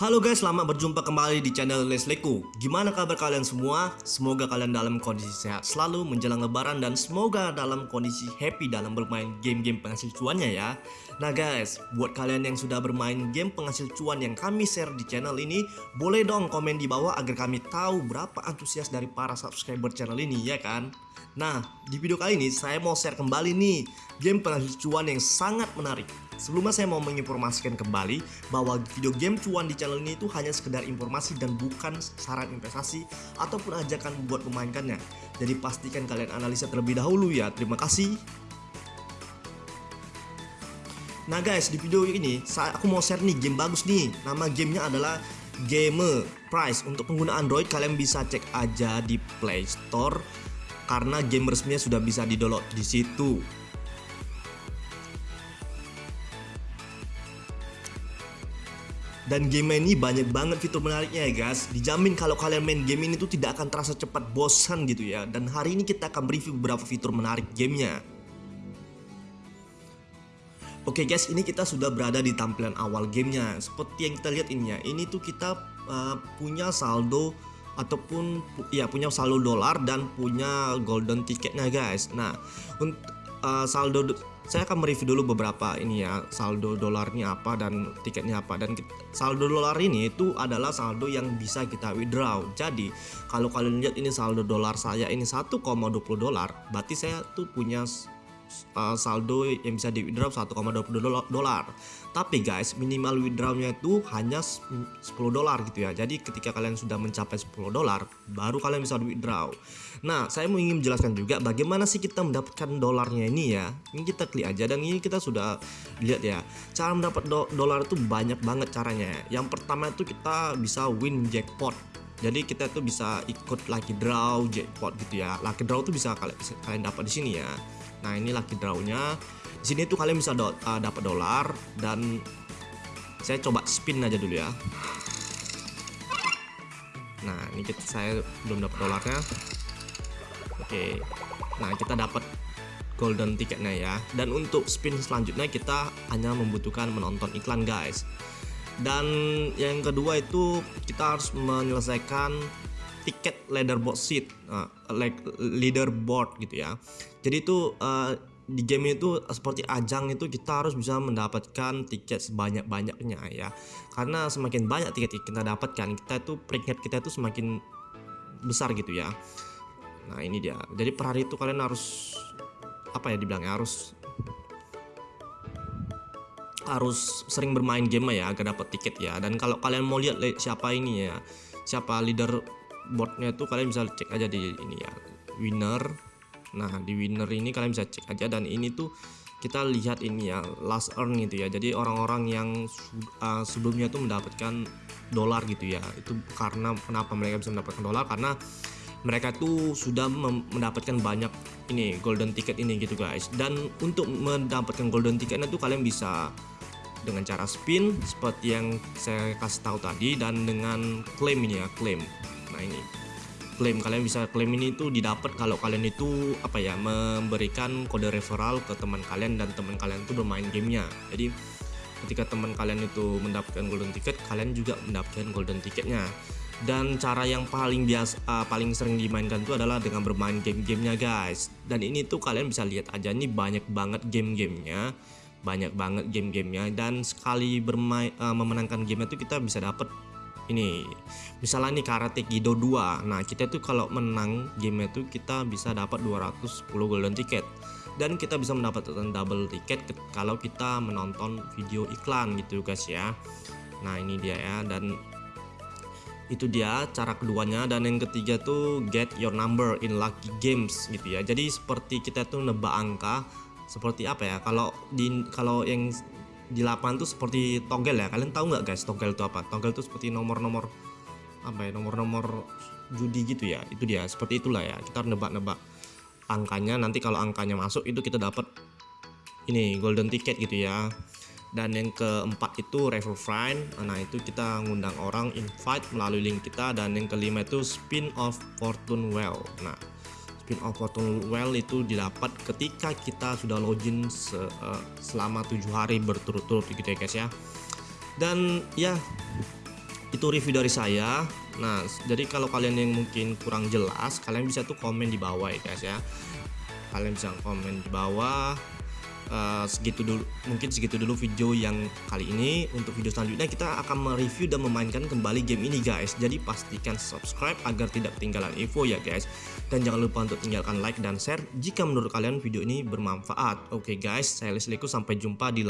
Halo guys, selamat berjumpa kembali di channel Lesleku. Gimana kabar kalian semua? Semoga kalian dalam kondisi sehat selalu menjelang lebaran dan semoga dalam kondisi happy dalam bermain game-game penghasil cuannya ya. Nah guys, buat kalian yang sudah bermain game penghasil cuan yang kami share di channel ini, boleh dong komen di bawah agar kami tahu berapa antusias dari para subscriber channel ini ya kan? Nah, di video kali ini saya mau share kembali nih game penghasil cuan yang sangat menarik. Sebelumnya saya mau menginformasikan kembali bahwa video game cuan di channel ini itu hanya sekedar informasi dan bukan saran investasi ataupun ajakan buat memainkannya. Jadi pastikan kalian analisa terlebih dahulu ya. Terima kasih. Nah guys, di video ini saya aku mau share nih game bagus nih. Nama gamenya adalah Gamer Price. Untuk pengguna Android kalian bisa cek aja di Play Store karena game resminya sudah bisa di-download di situ. Dan game ini banyak banget fitur menariknya ya guys. Dijamin kalau kalian main game ini tuh tidak akan terasa cepat bosan gitu ya. Dan hari ini kita akan review beberapa fitur menarik gamenya. Oke guys ini kita sudah berada di tampilan awal gamenya. Seperti yang kita lihat ini ya Ini tuh kita uh, punya saldo Ataupun ya punya saldo dolar dan punya golden ticketnya guys. Nah untuk uh, saldo saya akan mereview dulu beberapa ini ya saldo dolarnya apa dan tiketnya apa. Dan saldo dolar ini itu adalah saldo yang bisa kita withdraw. Jadi kalau kalian lihat ini saldo dolar saya ini 1,20 dolar berarti saya tuh punya uh, saldo yang bisa di withdraw 1,20 dolar. Tapi guys minimal withdrawnya itu hanya 10 dolar gitu ya. Jadi ketika kalian sudah mencapai 10 dolar baru kalian bisa withdraw nah saya mau ingin menjelaskan juga bagaimana sih kita mendapatkan dolarnya ini ya. Ini kita klik aja dan ini kita sudah lihat ya. Cara mendapat do dolar itu banyak banget caranya. Yang pertama itu kita bisa win jackpot. Jadi kita tuh bisa ikut lucky draw jackpot gitu ya. Lucky draw tuh bisa kalian, kalian dapat di sini ya Nah ini lucky drawnya. Di sini tuh kalian bisa do uh, dapat dolar dan saya coba spin aja dulu ya. Nah ini kita saya belum dapat dolarnya. Oke. Nah kita dapat golden ticketnya ya. Dan untuk spin selanjutnya kita hanya membutuhkan menonton iklan guys. Dan yang kedua itu kita harus menyelesaikan tiket leaderboard seat uh, like leaderboard gitu ya. Jadi itu uh, di game itu seperti ajang itu kita harus bisa mendapatkan tiket sebanyak-banyaknya ya. Karena semakin banyak tiket kita dapatkan kita itu peringkat kita itu semakin besar gitu ya. Nah ini dia. Jadi per hari itu kalian harus apa ya dibilangnya harus harus sering bermain game ya agar dapat tiket ya. Dan kalau kalian mau lihat siapa ini ya siapa leader boardnya itu kalian bisa cek aja di ini ya winner. Nah di winner ini kalian bisa cek aja dan ini tuh kita lihat ini ya last earn gitu ya. Jadi orang-orang yang uh, sebelumnya tuh mendapatkan dolar gitu ya. Itu karena kenapa mereka bisa mendapatkan dolar? Karena mereka tuh sudah mendapatkan banyak ini golden ticket ini gitu guys. Dan untuk mendapatkan golden ticketnya tuh kalian bisa dengan cara spin seperti yang saya kasih tahu tadi dan dengan claim ini ya claim nah ini. Klaim kalian bisa klaim ini tuh didapat kalau kalian itu apa ya memberikan kode referral ke teman kalian dan teman kalian itu bermain gamenya. Jadi ketika teman kalian itu mendapatkan golden ticket kalian juga mendapatkan golden ticketnya. Dan cara yang paling biasa uh, paling sering dimainkan itu adalah dengan bermain game-gamenya guys. Dan ini tuh kalian bisa lihat aja nih banyak banget game-gamenya banyak banget game-gamenya. Dan sekali bermain uh, memenangkan game itu kita bisa dapat ini misalnya nih Karate Kido 2 nah kita tuh kalau menang game itu kita bisa dapat 210 golden ticket. Dan kita bisa mendapatkan double ticket kalau kita menonton video iklan gitu guys ya. Nah ini dia ya. Dan itu dia cara keduanya. Dan yang ketiga tuh get your number in lucky games gitu ya. Jadi seperti kita tuh nebak angka seperti apa ya? Kalau di kalau yang di lapangan tuh seperti togel ya. Kalian tahu nggak guys togel itu apa? Togel itu seperti nomor-nomor apa ya nomor-nomor judi gitu ya. Itu dia seperti itulah ya. Kita nebak-nebak angkanya. Nanti kalau angkanya masuk itu kita dapat ini golden ticket gitu ya. Dan yang keempat itu refer friend nah itu kita ngundang orang invite melalui link kita. Dan yang kelima itu spin of fortune well. Nah spin off Fortune Well itu didapat ketika kita sudah login se, uh, selama tujuh hari berturut-turut gitu ya guys ya. Dan ya itu review dari saya. Nah jadi kalau kalian yang mungkin kurang jelas kalian bisa tuh komen di bawah ya guys ya. Kalian bisa komen di bawah Uh, segitu dulu mungkin segitu dulu video yang kali ini. Untuk video selanjutnya kita akan mereview dan memainkan kembali game ini guys. Jadi pastikan subscribe agar tidak ketinggalan info ya guys. Dan jangan lupa untuk tinggalkan like dan share jika menurut kalian video ini bermanfaat. Oke okay, guys. Saya Lesliku sampai jumpa di lain